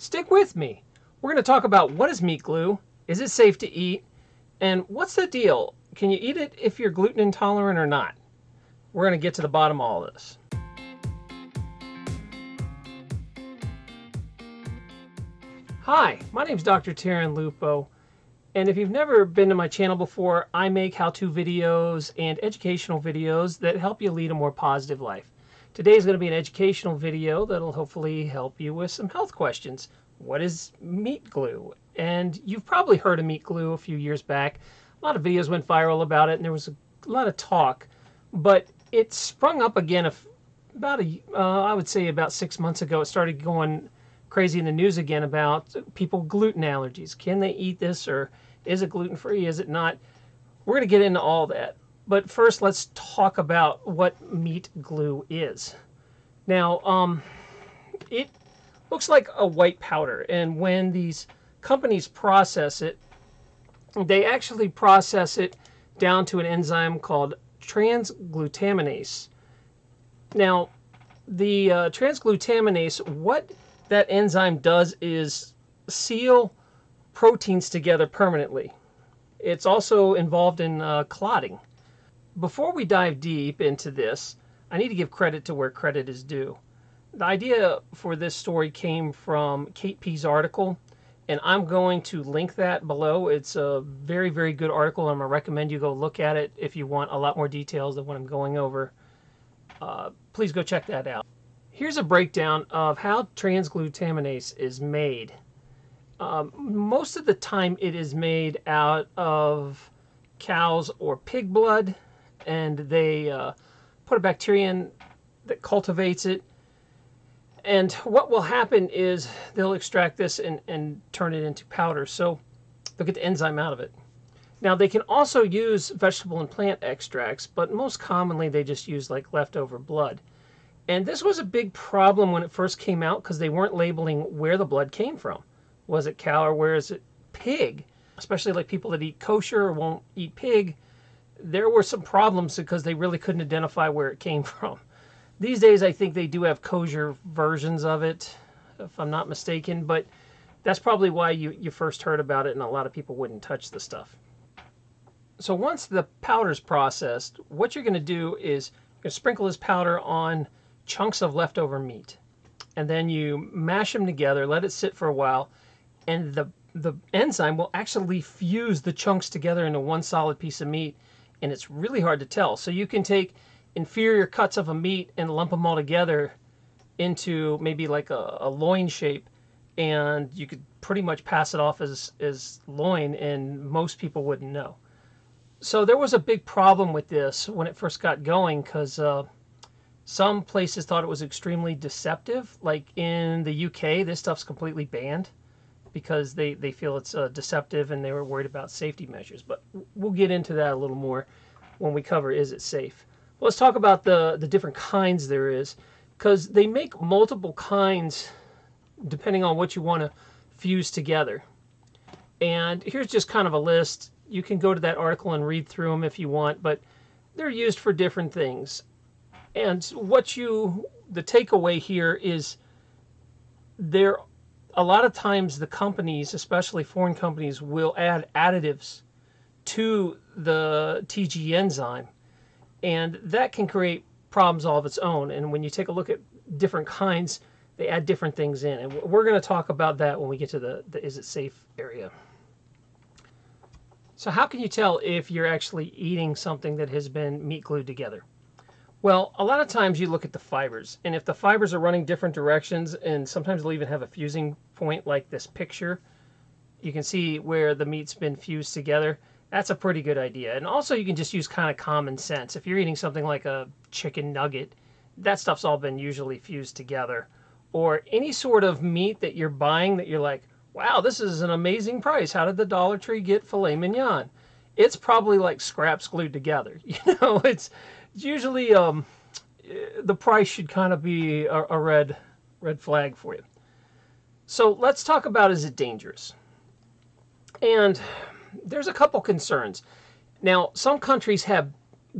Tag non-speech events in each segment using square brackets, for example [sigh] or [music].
Stick with me. We're going to talk about what is meat glue, is it safe to eat, and what's the deal? Can you eat it if you're gluten intolerant or not? We're going to get to the bottom of all this. Hi, my name is Dr. Taryn Lupo, and if you've never been to my channel before, I make how-to videos and educational videos that help you lead a more positive life. Today is going to be an educational video that'll hopefully help you with some health questions. What is meat glue? And you've probably heard of meat glue a few years back. A lot of videos went viral about it, and there was a lot of talk. But it sprung up again about a, uh, I would say about six months ago. It started going crazy in the news again about people gluten allergies. Can they eat this, or is it gluten free? Is it not? We're going to get into all that. But first, let's talk about what meat glue is. Now, um, it looks like a white powder, and when these companies process it, they actually process it down to an enzyme called transglutaminase. Now, the uh, transglutaminase, what that enzyme does is seal proteins together permanently. It's also involved in uh, clotting. Before we dive deep into this, I need to give credit to where credit is due. The idea for this story came from Kate P's article, and I'm going to link that below. It's a very, very good article. And I'm going to recommend you go look at it if you want a lot more details than what I'm going over. Uh, please go check that out. Here's a breakdown of how transglutaminase is made. Um, most of the time it is made out of cows or pig blood and they uh, put a bacteria in that cultivates it. And what will happen is they'll extract this and, and turn it into powder. So they'll get the enzyme out of it. Now they can also use vegetable and plant extracts, but most commonly they just use like leftover blood. And this was a big problem when it first came out because they weren't labeling where the blood came from. Was it cow or where is it pig? Especially like people that eat kosher or won't eat pig there were some problems because they really couldn't identify where it came [laughs] from. These days, I think they do have kosher versions of it, if I'm not mistaken, but that's probably why you, you first heard about it and a lot of people wouldn't touch the stuff. So once the powder's processed, what you're going to do is you're going to sprinkle this powder on chunks of leftover meat. And then you mash them together, let it sit for a while, and the, the enzyme will actually fuse the chunks together into one solid piece of meat and it's really hard to tell. So you can take inferior cuts of a meat and lump them all together into maybe like a, a loin shape and you could pretty much pass it off as, as loin and most people wouldn't know. So there was a big problem with this when it first got going because uh, some places thought it was extremely deceptive. Like in the UK, this stuff's completely banned because they, they feel it's uh, deceptive and they were worried about safety measures. But we'll get into that a little more when we cover is it safe. Let's talk about the, the different kinds there is because they make multiple kinds depending on what you want to fuse together. And here's just kind of a list. You can go to that article and read through them if you want, but they're used for different things. And what you, the takeaway here is there a lot of times the companies, especially foreign companies, will add additives to the TG enzyme, and that can create problems all of its own. And when you take a look at different kinds, they add different things in. And we're going to talk about that when we get to the, the is it safe area. So how can you tell if you're actually eating something that has been meat glued together? Well, a lot of times you look at the fibers, and if the fibers are running different directions, and sometimes they'll even have a fusing point like this picture, you can see where the meat's been fused together. That's a pretty good idea. And also you can just use kind of common sense. If you're eating something like a chicken nugget, that stuff's all been usually fused together. Or any sort of meat that you're buying that you're like, wow, this is an amazing price. How did the Dollar Tree get filet mignon? It's probably like scraps glued together. [laughs] You know, it's usually um, the price should kind of be a, a red red flag for you. So let's talk about is it dangerous? And there's a couple concerns. Now, some countries have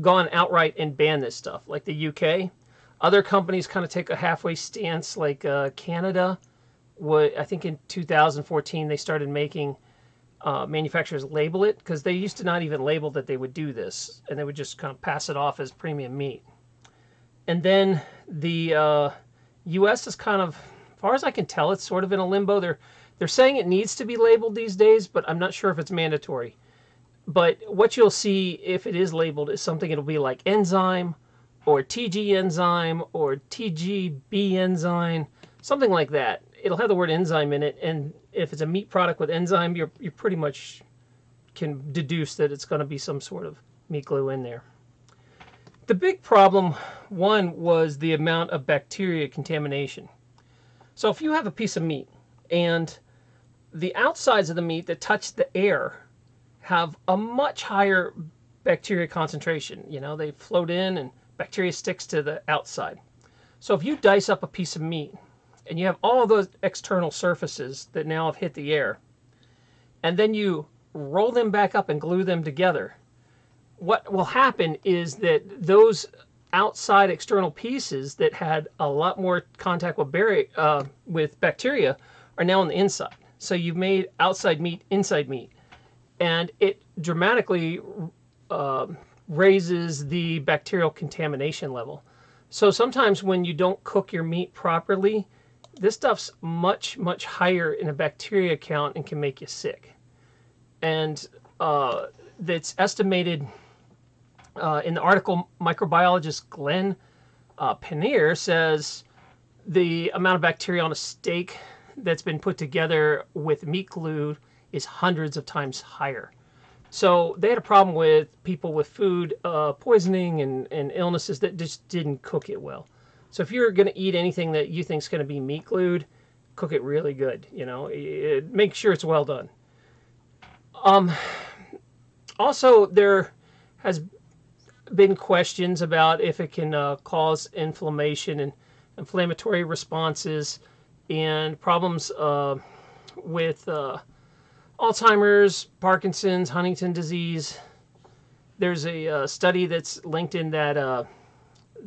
gone outright and banned this stuff, like the UK. Other companies kind of take a halfway stance, like uh, Canada. what I think in 2014 they started making uh, manufacturers label it because they used to not even label that they would do this, and they would just kind of pass it off as premium meat. And then the uh, U.S. is kind of, as far as I can tell, it's sort of in a limbo. They're they're saying it needs to be labeled these days, but I'm not sure if it's mandatory. But what you'll see if it is labeled is something it'll be like enzyme or TG enzyme or TGB enzyme, something like that. It'll have the word enzyme in it, and if it's a meat product with enzyme, you're you pretty much can deduce that it's going to be some sort of meat glue in there. The big problem, one, was the amount of bacteria contamination. So if you have a piece of meat and the outsides of the meat that touch the air have a much higher bacteria concentration. You know, they float in and bacteria sticks to the outside. So if you dice up a piece of meat and you have all those external surfaces that now have hit the air, and then you roll them back up and glue them together, what will happen is that those outside external pieces that had a lot more contact with, uh, with bacteria are now on the inside. So you've made outside meat inside meat, and it dramatically uh, raises the bacterial contamination level. So sometimes when you don't cook your meat properly, this stuff's much, much higher in a bacteria count and can make you sick. And uh, it's estimated uh, in the article, microbiologist Glenn uh, Pannier says the amount of bacteria on a steak that's been put together with meat glue is hundreds of times higher. So they had a problem with people with food uh, poisoning and, and illnesses that just didn't cook it well. So if you're going to eat anything that you think is going to be meat glued, cook it really good. You know, it, make sure it's well done. Um, also, there has been questions about if it can uh, cause inflammation and inflammatory responses and problems uh, with uh, Alzheimer's, Parkinson's, Huntington disease. There's a uh, study that's linked in that uh,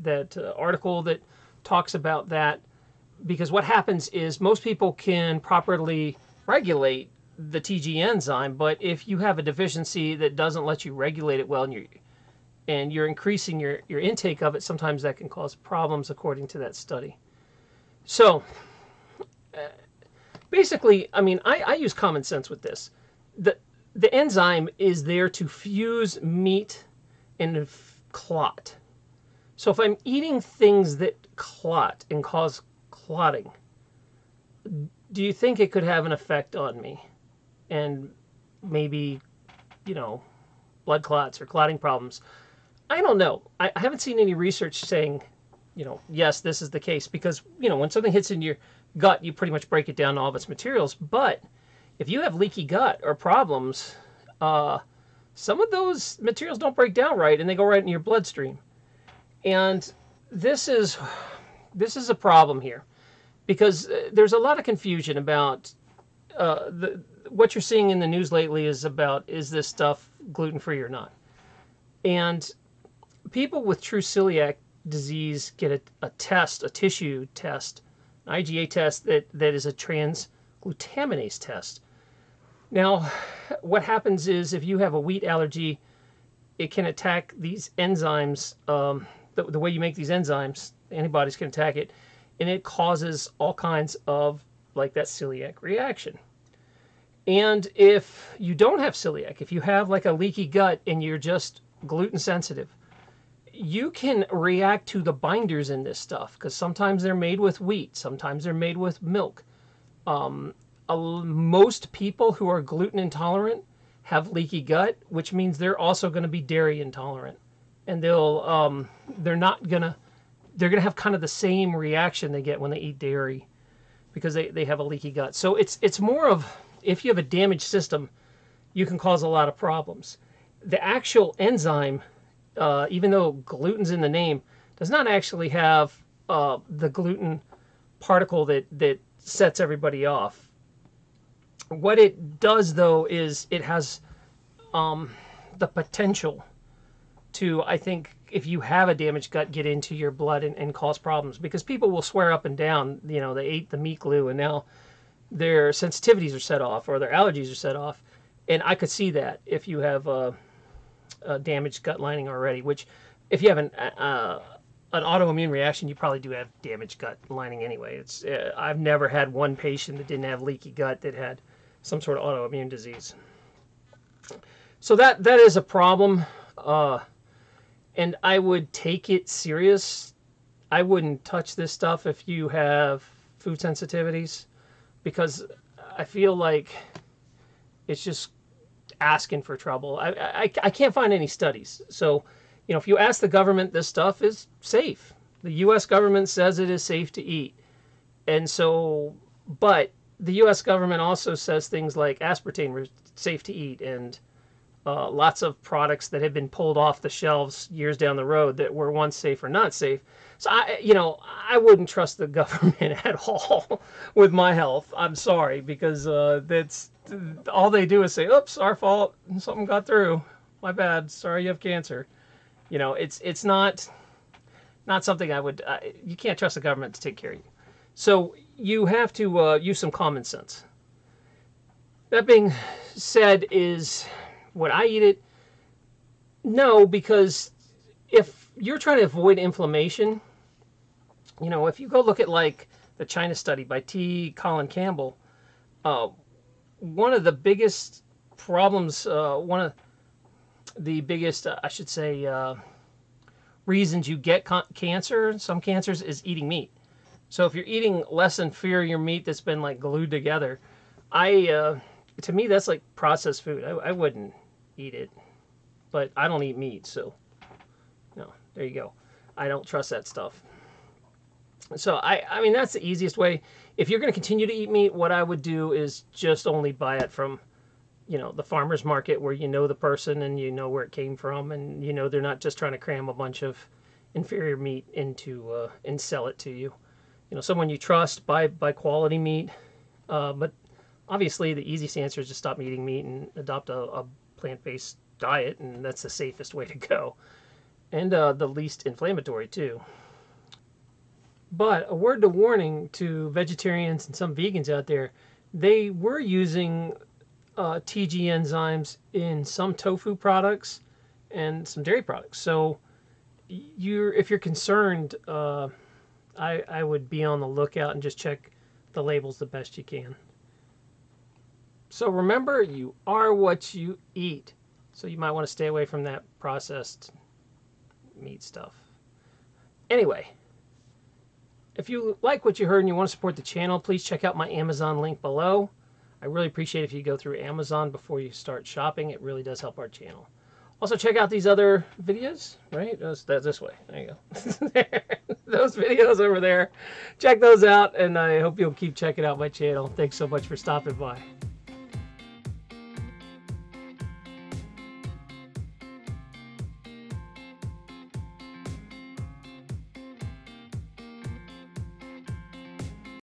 that uh, article that talks about that because what happens is most people can properly regulate the TG enzyme, but if you have a deficiency that doesn't let you regulate it well and you're, and you're increasing your, your intake of it, sometimes that can cause problems according to that study. So uh, basically, I mean, I, I use common sense with this. The, the enzyme is there to fuse meat and clot. So if I'm eating things that clot and cause clotting, do you think it could have an effect on me? And maybe, you know, blood clots or clotting problems. I don't know. I, I haven't seen any research saying, you know, yes, this is the case because, you know, when something hits in your gut, you pretty much break it down to all of its materials. But if you have leaky gut or problems, uh, some of those materials don't break down right and they go right in your bloodstream. And this is this is a problem here because uh, there's a lot of confusion about uh, the, what you're seeing in the news lately is about is this stuff gluten free or not. And people with true celiac disease get a, a test, a tissue test an IgA test that, that is a transglutaminase test. Now, what happens is if you have a wheat allergy, it can attack these enzymes. Um, the, the way you make these enzymes, antibodies can attack it, and it causes all kinds of like that celiac reaction. And if you don't have celiac, if you have like a leaky gut and you're just gluten sensitive, you can react to the binders in this stuff because sometimes they're made with wheat, sometimes they're made with milk. Um, most people who are gluten intolerant have leaky gut, which means they're also going to be dairy intolerant, and they'll um, they're not gonna they're gonna have kind of the same reaction they get when they eat dairy because they, they have a leaky gut. So it's it's more of if you have a damaged system, you can cause a lot of problems. The actual enzyme uh, even though gluten's in the name, does not actually have uh, the gluten particle that, that sets everybody off. What it does, though, is it has um, the potential to, I think, if you have a damaged gut, get into your blood and, and cause problems. Because people will swear up and down, you know, they ate the meat glue and now their sensitivities are set off or their allergies are set off. And I could see that if you have a, a damaged gut lining already, which if you have an, uh, an autoimmune reaction, you probably do have damaged gut lining anyway. It's uh, I've never had one patient that didn't have leaky gut that had some sort of autoimmune disease. So that that is a problem, uh, and I would take it serious. I wouldn't touch this stuff if you have food sensitivities, because I feel like it's just asking for trouble. I, I, I can't find any studies. So, you know, if you ask the government, this stuff is safe. The U.S. government says it is safe to eat. And so, but the U.S. government also says things like aspartame is safe to eat and uh, lots of products that have been pulled off the shelves years down the road that were once safe or not safe. So I, you know, I wouldn't trust the [laughs] government at all [laughs] with my health. I'm sorry because uh, that's all they do is say, "Oops, our fault. Something got through. My bad. Sorry, you have cancer." You know, it's it's not not something I would. Uh, you can't trust the government to take care of you. So you have to uh, use some common sense. That being said, is would I eat it? No, because if you're trying to avoid inflammation, you know, if you go look at like the China study by T. Colin Campbell, uh, one of the biggest problems, uh, one of the biggest, uh, I should say, uh, reasons you get cancer, some cancers, is eating meat. So if you're eating less inferior meat that's been like glued together, I, uh, to me, that's like processed food. I, I wouldn't eat it, but I don't eat meat, so no, there you go. I don't trust that stuff. So I, I mean, that's the easiest way. If you're going to continue to eat meat, what I would do is just only buy it from, you know, the farmer's market where you know the person and you know where it came from and you know they're not just trying to cram a bunch of inferior meat into uh, and sell it to you. You know, someone you trust, buy buy quality meat. Uh, but obviously, the easiest answer is to stop eating meat and adopt a, a plant-based diet, and that's the safest way to go, and uh, the least inflammatory too. But a word to warning to vegetarians and some vegans out there, they were using uh, TG enzymes in some tofu products and some dairy products. So you're if you're concerned, uh, I, I would be on the lookout and just check the labels the best you can. So remember, you are what you eat. So you might want to stay away from that processed meat stuff. Anyway, if you like what you heard and you want to support the channel, please check out my Amazon link below. I really appreciate if you go through Amazon before you start shopping. It really does help our channel. Also, check out these other videos, right? That's, this way. There you go. [laughs] those videos over there. Check those out, and I hope you'll keep checking out my channel. Thanks so much for stopping by.